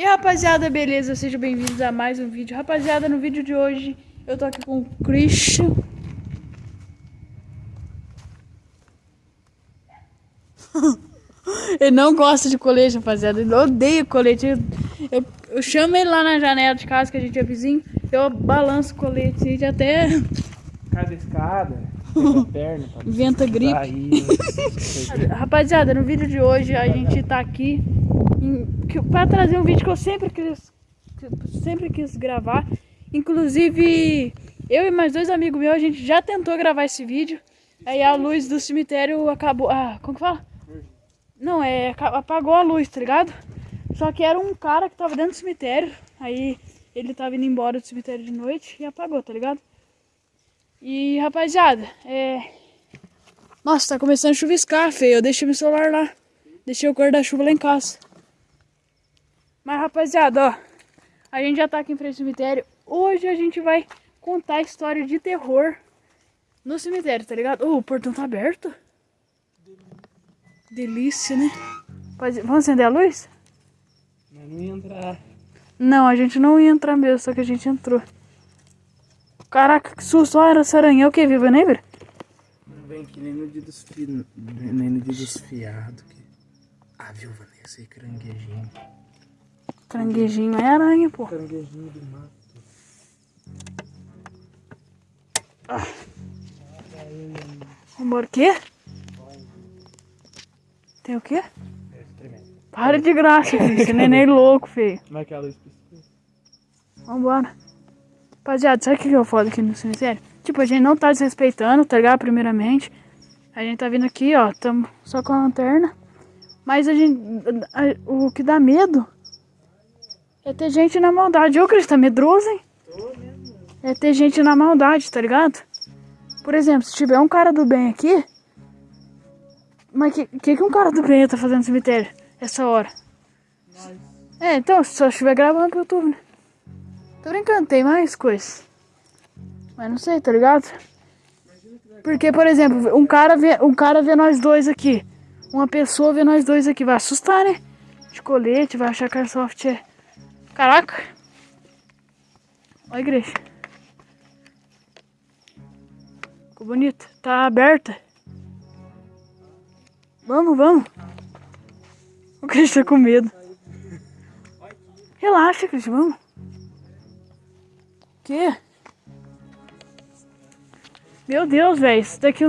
E rapaziada, beleza? Sejam bem-vindos a mais um vídeo. Rapaziada, no vídeo de hoje eu tô aqui com o Christian. ele não gosta de colete, rapaziada. Ele odeia colete. Eu, eu, eu, chamo ele lá na janela de casa, que a gente é vizinho. Eu balanço o colete e até. Cada escada, perna. Venta gripe. rapaziada, no vídeo de hoje a gente tá aqui para trazer um vídeo que eu sempre quis, sempre quis gravar. Inclusive, eu e mais dois amigos meus, a gente já tentou gravar esse vídeo. Aí a luz do cemitério acabou. Ah, como que fala? Não, é. Apagou a luz, tá ligado? Só que era um cara que tava dentro do cemitério. Aí ele tava indo embora do cemitério de noite e apagou, tá ligado? E rapaziada, é. Nossa, tá começando a chuviscar, feio. Eu deixei meu celular lá. Deixei o guarda-chuva lá em casa. Mas rapaziada, ó, a gente já tá aqui em frente ao cemitério. Hoje a gente vai contar a história de terror no cemitério, tá ligado? Oh, o portão tá aberto. Delícia, né? Pode... Vamos acender a luz? Não ia entrar. Não, a gente não ia entrar mesmo, só que a gente entrou. Caraca, que susto. Olha essa aranha. É o que, Viva Neighbor? Não vem aqui nem no dia dos, fi... nem no dia dos fiados. Que... Ah, viu, Vanessa? E caranguejinho. É aranha, pô. Caranguejinho do mato. Ah. Vambora, o quê? Tem o quê? Para de graça, filho. Esse neném louco, feio. Como é que é a luz? Vambora. Rapaziada, sabe o que eu foda aqui no cemitério? Tipo, a gente não tá desrespeitando, tá ligado? Primeiramente. A gente tá vindo aqui, ó. Tamo só com a lanterna. Mas a gente... O que dá medo é ter gente na maldade. Ô, Cris, tá medroso, hein? É ter gente na maldade, tá ligado? Por exemplo, se tiver um cara do bem aqui... Mas que, que que um cara do bem tá fazendo no cemitério? Essa hora? É, então, só estiver gravando pro YouTube, né? Tô brincando, tem mais coisas. Mas não sei, tá ligado? Porque, por exemplo, um cara vê, um cara vê nós dois aqui. Uma pessoa vê nós dois aqui. Vai assustar, né? De colete, vai achar que a Airsoft é Caraca. Olha a igreja. Ficou bonita. Tá aberta. Vamos, vamos. O Cristo tá com medo. Relaxa, Cristo, vamos. Que? Meu Deus, velho. Isso daqui...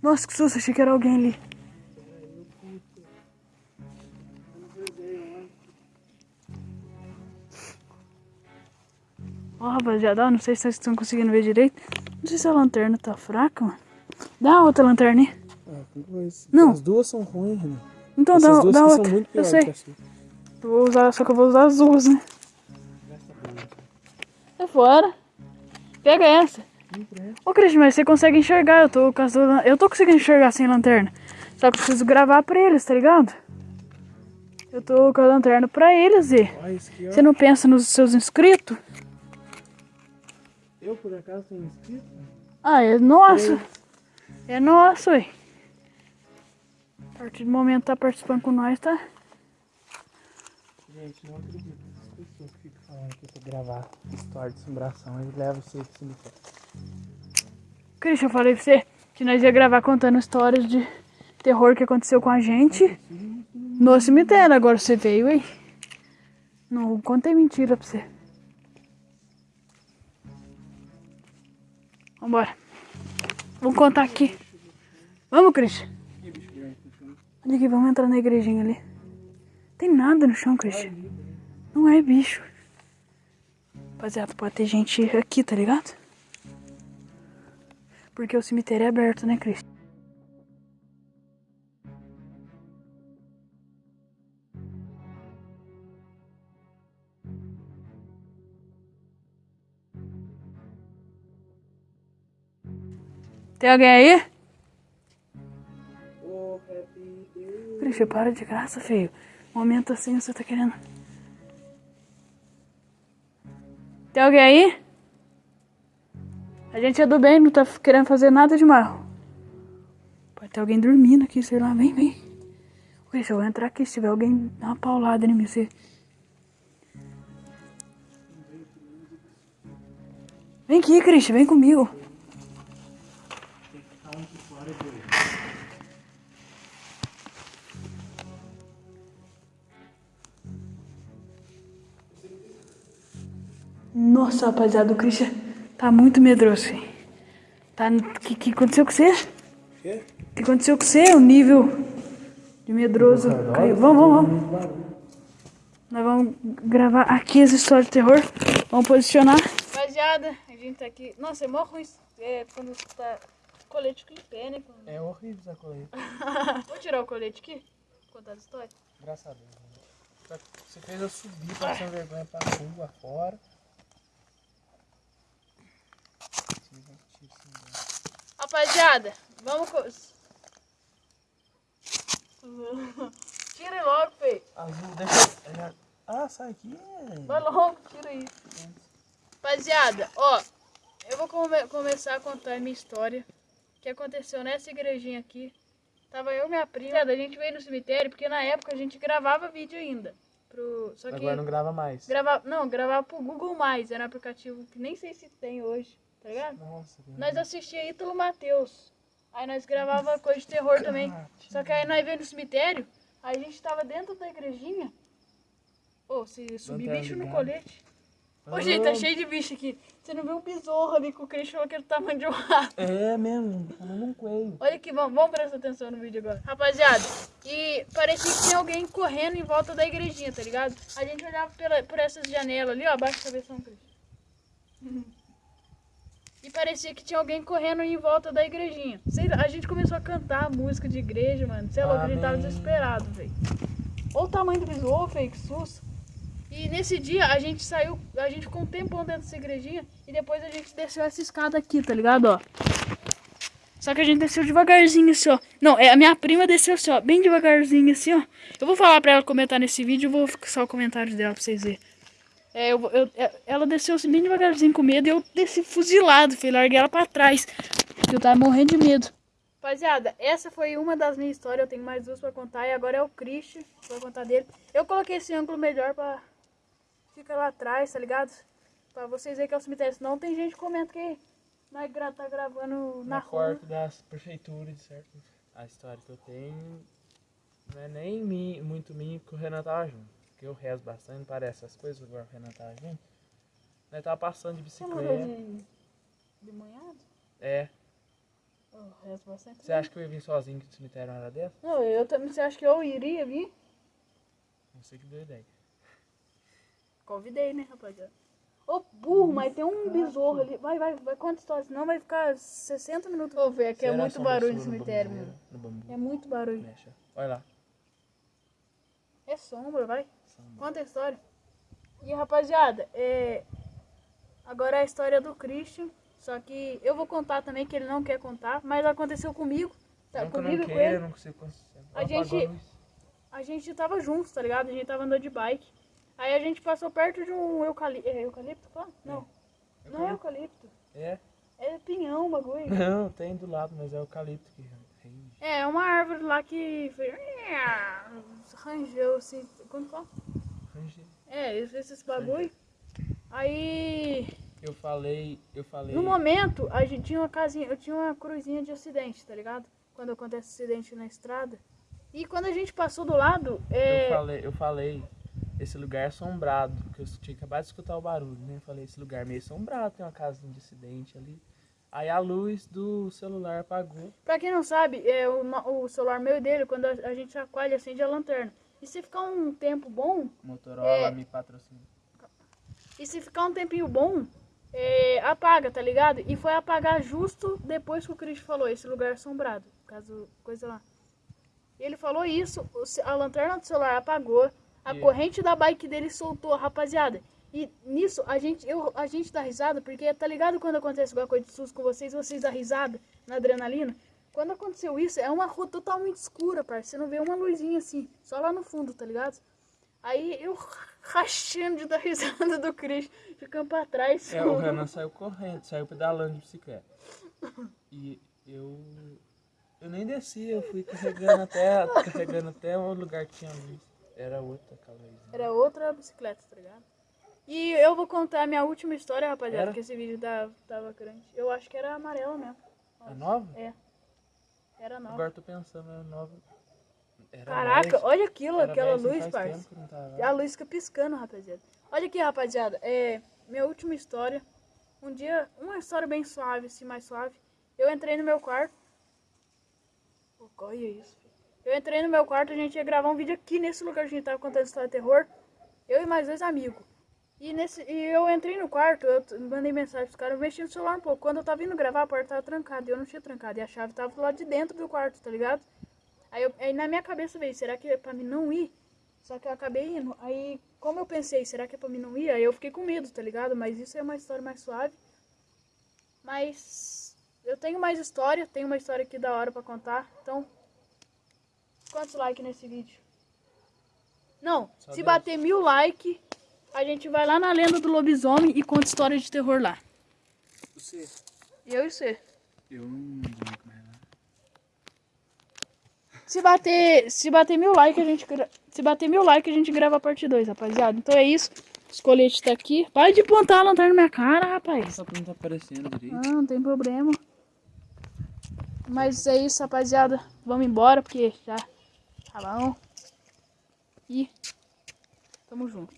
Nossa, que susto. Achei que era alguém ali. Ó, oh, rapaziada, não sei se vocês estão conseguindo ver direito. Não sei se a lanterna tá fraca, mano. Dá outra lanterna aí. Ah. Não. As duas são ruins, né? Então Essas dá, duas dá outra. São muito eu sei. Eu vou usar, só que eu vou usar as duas, né? É fora. Pega essa. Ô, Cris, mas você consegue enxergar. Eu tô, com as duas, eu tô conseguindo enxergar sem lanterna. Só que preciso gravar pra eles, tá ligado? Eu tô com a lanterna pra eles e... Você não pensa nos seus inscritos? Eu, por acaso, tenho inscrito? Ah, é nosso. É nosso, ué. A partir do momento que tá participando com nós, tá? Gente, não acredito. As pessoas que ficam falando que pra gravar história de assombração, eles levam você pro cemitério. Christian, eu falei pra você que nós ia gravar contando histórias de terror que aconteceu com a gente no cemitério. Agora você veio, hein? Não contei mentira pra você. Vambora. Vamos contar aqui. Vamos, Christian. Olha aqui, vamos entrar na igrejinha ali. Tem nada no chão, Christian. Não é bicho. Rapaziada, pode ter gente aqui, tá ligado? Porque o cemitério é aberto, né, Christian? Tem alguém aí? Christian, para de graça, feio. Momento assim, você tá querendo. Tem alguém aí? A gente é do bem, não tá querendo fazer nada de mal. Pode ter alguém dormindo aqui, sei lá. Vem, vem. Christian, eu vou entrar aqui. Se tiver alguém, dá uma paulada em mim. Você... Vem aqui, Cristian, vem comigo. Nossa, rapaziada, o Christian tá muito medroso. Tá. O que, que aconteceu com você? Quê? O que aconteceu com você? O nível de medroso caiu. Vamos, vamos, vamos. Nós vamos gravar aqui as histórias de terror. Vamos posicionar. Rapaziada, a gente tá aqui. Nossa, é mó ruim é, quando tá colete com pé, né? Quando- É horrível essa colete. Vou tirar o colete aqui. Contar as histórias. Graças a Deus. né? Você fez eu subir passando vergonha pra rua fora. Rapaziada, vamos. Tira logo, feio. Azul, deixa. é- Ah, sai aqui. Vai logo, tira aí. Rapaziada, ó, eu vou come- começar a contar a minha história. que aconteceu nessa igrejinha aqui. Tava eu e minha prima. A gente veio no cemitério porque na época a gente gravava vídeo ainda. Pro... Só que Agora não grava mais. gravava, não, gravava pro Google Mais, era um aplicativo que nem sei se tem hoje, tá ligado? Nossa, que Nós assistia Ítalo Matheus. Aí nós gravava coisa de terror também. Só que aí nós veio no cemitério, aí a gente tava dentro da igrejinha. Ô, se subir Lanterna bicho no colete. Ô, gente, tá cheio de bicho aqui. Você não viu um besouro ali que o Cristo falou que ele tamanho de um rato. É mesmo, falando um coelho. Olha aqui, vamos, vamos prestar atenção no vídeo agora. Rapaziada, e parecia que tinha alguém correndo em volta da igrejinha, tá ligado? A gente olhava pela, por essas janelas ali, ó, abaixo da cabeça do Cristo. parecia que tinha alguém correndo em volta da igrejinha. Sei lá, a gente começou a cantar música de igreja, mano. Sei lá, a gente tava desesperado, velho. Olha o tamanho do besouro, feio, que susto. E nesse dia a gente saiu, a gente ficou um tempão dentro dessa igrejinha e depois a gente desceu essa escada aqui, tá ligado, ó. Só que a gente desceu devagarzinho assim, ó. Não, é, a minha prima desceu assim, ó, bem devagarzinho assim, ó. Eu vou falar pra ela comentar nesse vídeo, eu vou fixar o comentário dela pra vocês verem. É, eu, vou- eu- é, ela desceu assim bem devagarzinho com medo e eu desci fuzilado, filho, larguei ela pra trás. porque Eu tava morrendo de medo. Rapaziada, essa foi uma das minhas histórias, eu tenho mais duas pra contar e agora é o Christian, vou contar dele. Eu coloquei esse ângulo melhor pra ficar lá atrás, tá ligado? Pra vocês verem que é o cemitério, senão tem gente que comenta que nós gra tá gravando na, Na rua. porta das prefeituras, certo? A história que eu tenho não é nem muito minha que o Renan tava junto. Porque eu rezo bastante, não parece essas coisas, agora o Renan tava junto. Nós tava passando de bicicleta. de, de manhado? É. Eu rezo bastante. Você acha que eu ia vir sozinho do cemitério hora dessa? Não, eu também. Você acha que eu iria vir? Não sei que deu ideia. Convidei, né, rapaziada? Ô, burro, mas tem um besouro ali. Vai, vai, vai, conta história, senão vai ficar 60 minutos. Ô, velho, aqui é muito barulho no cemitério. No bambu. É muito barulho. Mexa. Olha lá. É sombra, vai. Conta a história. E, rapaziada, é... Agora é a história do Christian. Só que eu vou contar também, que ele não quer contar. Mas aconteceu comigo. Tá, Não comigo não com ele. eu não consigo. A gente- A gente tava juntos, tá ligado? A gente tava andando de bike. Aí a gente passou perto de um eucalipto. É eucalipto? Fala? Não. Não é eucalipto. É? É pinhão o bagulho. Não, tem do lado, mas é eucalipto que. É, é uma árvore lá que fez. Rangeu assim. Como fala? Rende. É, esses bagulho. Aí. Eu falei, eu falei. No momento, a gente tinha uma casinha. Eu tinha uma cruzinha de acidente, tá ligado? Quando acontece acidente na estrada. E quando a gente passou do lado, é. Eu falei, eu falei, esse lugar é assombrado, porque eu tinha acabado de escutar o barulho, né? Eu falei, esse lugar é meio assombrado, tem uma casinha de acidente ali. Aí a luz do celular apagou. Pra quem não sabe, é, o, o celular meu e dele, quando a, a gente chacoalha, acende a lanterna. E se ficar um tempo bom, Motorola É. me patrocina. e se ficar um tempinho bom, é, apaga, tá ligado? E foi apagar justo depois que o Cristo falou, esse lugar é assombrado, caso coisa lá. Ele falou isso, a lanterna do celular apagou, a E- corrente da bike dele soltou, rapaziada. E nisso a gente, eu, a gente dá risada, porque tá ligado quando acontece alguma coisa de susto com vocês, vocês dão risada na adrenalina? Quando aconteceu isso, é uma rua totalmente escura, parceiro. Você não vê uma luzinha assim, só lá no fundo, tá ligado? Aí eu rachando de dar risada do Cris, ficando pra trás. É, o Renan saiu correndo, saiu pedalando de bicicleta. E eu. Eu nem desci, eu fui carregando até, carregando até o lugar que tinha luz. Era outra aquela. Era outra bicicleta, tá ligado? E eu vou contar a minha última história, rapaziada, Era? que esse vídeo tava, tava grande. Eu acho que era amarela mesmo. É nova? É. Era nova. Agora eu tô pensando, é nova. Era Caraca, mais- olha aquilo, aquela luz, parça. A luz fica piscando, rapaziada. Olha aqui, rapaziada. É, minha última história. Um dia, uma história bem suave, assim, mais suave. Eu entrei no meu quarto. Olha isso. Eu entrei no meu quarto, a gente ia gravar um vídeo aqui nesse lugar que a gente tava contando história de terror. Eu e mais dois amigos. E, nesse, e eu entrei no quarto, eu mandei mensagem pros caras, eu mexi no celular um pouco. Quando eu tava indo gravar, a porta tava trancada. E eu não tinha trancado. E a chave tava do lado de dentro do quarto, tá ligado? Aí, eu- aí na minha cabeça veio, será que é pra mim não ir? Só que eu acabei indo. Aí, como eu pensei, será que é pra mim não ir? Aí eu fiquei com medo, tá ligado? Mas isso é uma história mais suave. Mas eu tenho mais história, tenho uma história aqui da hora pra contar. Então, quantos likes nesse vídeo? Não, Só se Deus. bater mil likes, a gente vai lá na lenda do lobisomem e conta história de terror lá. Você. Eu e você. Eu não vou mais lá. Se bater, se bater mil likes, a gente gra- se bater mil likes, a gente grava a parte 2, rapaziada. Então é isso. Os coletes tá aqui. Para de apontar a lanterna na minha cara, rapaz. Só que não tá aparecendo direito. Ah, não tem problema. Mas é isso, rapaziada. Vamos embora, porque já tá bom. E tamo junto.